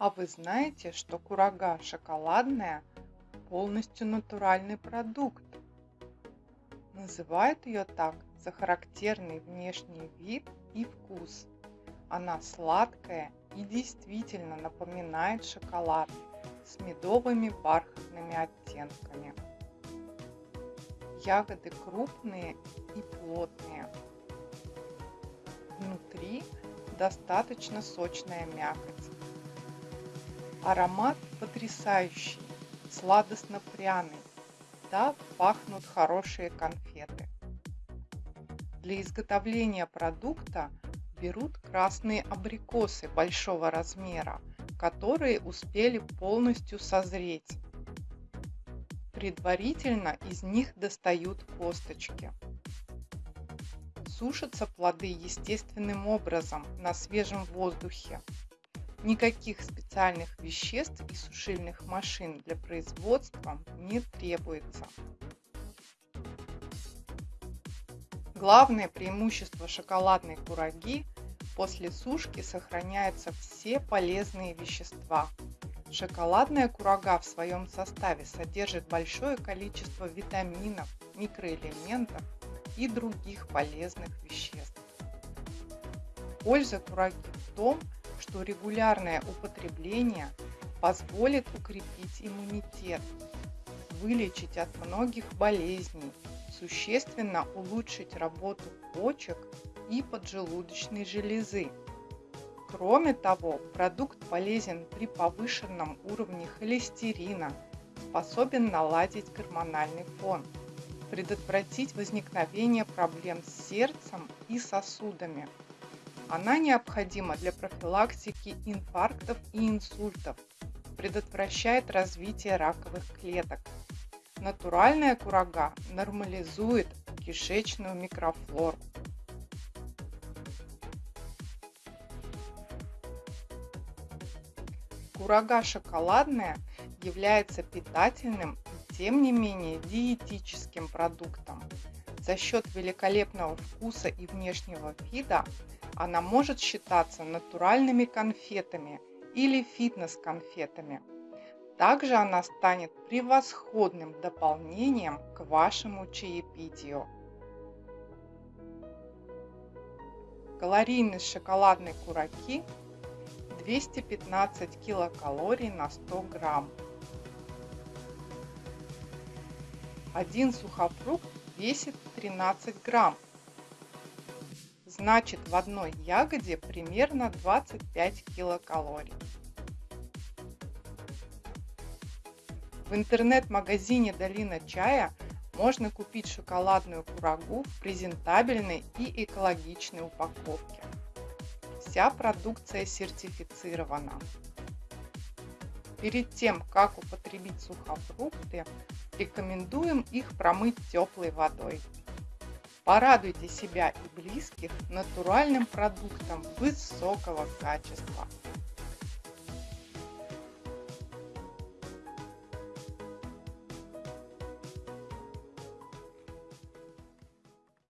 А вы знаете, что курага шоколадная полностью натуральный продукт? Называют ее так за характерный внешний вид и вкус. Она сладкая и действительно напоминает шоколад с медовыми бархатными оттенками. Ягоды крупные и плотные. Внутри достаточно сочная мякоть. Аромат потрясающий, сладостно-пряный. Да, пахнут хорошие конфеты. Для изготовления продукта берут красные абрикосы большого размера, которые успели полностью созреть. Предварительно из них достают косточки. Сушатся плоды естественным образом на свежем воздухе. Никаких специальных веществ и сушильных машин для производства не требуется. Главное преимущество шоколадной кураги – после сушки сохраняются все полезные вещества. Шоколадная курага в своем составе содержит большое количество витаминов, микроэлементов и других полезных веществ. Польза кураги в том, что регулярное употребление позволит укрепить иммунитет, вылечить от многих болезней, существенно улучшить работу почек и поджелудочной железы. Кроме того, продукт полезен при повышенном уровне холестерина, способен наладить гормональный фон, предотвратить возникновение проблем с сердцем и сосудами. Она необходима для профилактики инфарктов и инсультов, предотвращает развитие раковых клеток, Натуральная курага нормализует кишечную микрофлору. Курага шоколадная является питательным тем не менее диетическим продуктом. За счет великолепного вкуса и внешнего вида она может считаться натуральными конфетами или фитнес-конфетами. Также она станет превосходным дополнением к вашему чаепитию. Калорийность шоколадной кураки 215 килокалорий на 100 грамм. Один сухофрукт весит 13 грамм. Значит в одной ягоде примерно 25 килокалорий. В интернет-магазине «Долина чая» можно купить шоколадную курагу в презентабельной и экологичной упаковке. Вся продукция сертифицирована. Перед тем, как употребить сухофрукты, рекомендуем их промыть теплой водой. Порадуйте себя и близких натуральным продуктом высокого качества.